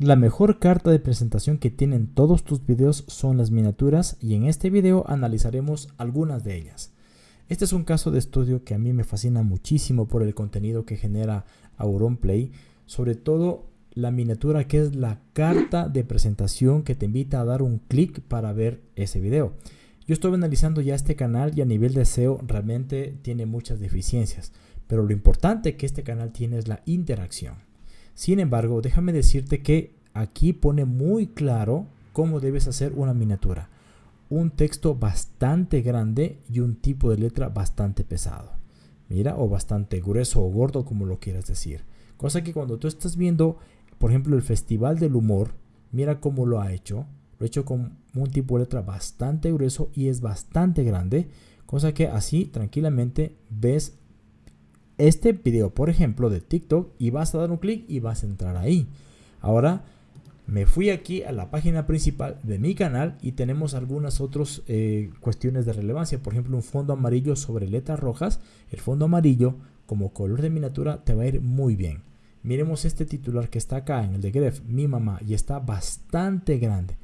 La mejor carta de presentación que tienen todos tus videos son las miniaturas y en este video analizaremos algunas de ellas. Este es un caso de estudio que a mí me fascina muchísimo por el contenido que genera Auronplay, sobre todo la miniatura que es la carta de presentación que te invita a dar un clic para ver ese video. Yo estuve analizando ya este canal y a nivel de SEO realmente tiene muchas deficiencias, pero lo importante que este canal tiene es la interacción. Sin embargo, déjame decirte que aquí pone muy claro cómo debes hacer una miniatura. Un texto bastante grande y un tipo de letra bastante pesado. Mira, o bastante grueso o gordo, como lo quieras decir. Cosa que cuando tú estás viendo, por ejemplo, el Festival del Humor, mira cómo lo ha hecho. Lo ha hecho con un tipo de letra bastante grueso y es bastante grande. Cosa que así tranquilamente ves este video, por ejemplo, de TikTok y vas a dar un clic y vas a entrar ahí. Ahora me fui aquí a la página principal de mi canal y tenemos algunas otras eh, cuestiones de relevancia. Por ejemplo, un fondo amarillo sobre letras rojas. El fondo amarillo como color de miniatura te va a ir muy bien. Miremos este titular que está acá en el de Gref, mi mamá, y está bastante grande.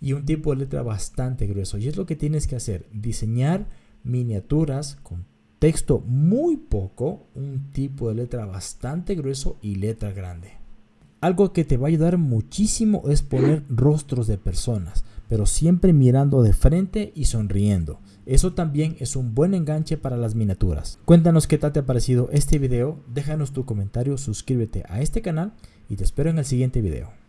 Y un tipo de letra bastante grueso. Y es lo que tienes que hacer, diseñar miniaturas con texto muy poco, un tipo de letra bastante grueso y letra grande. Algo que te va a ayudar muchísimo es poner rostros de personas, pero siempre mirando de frente y sonriendo. Eso también es un buen enganche para las miniaturas. Cuéntanos qué tal te ha parecido este video, déjanos tu comentario, suscríbete a este canal y te espero en el siguiente video.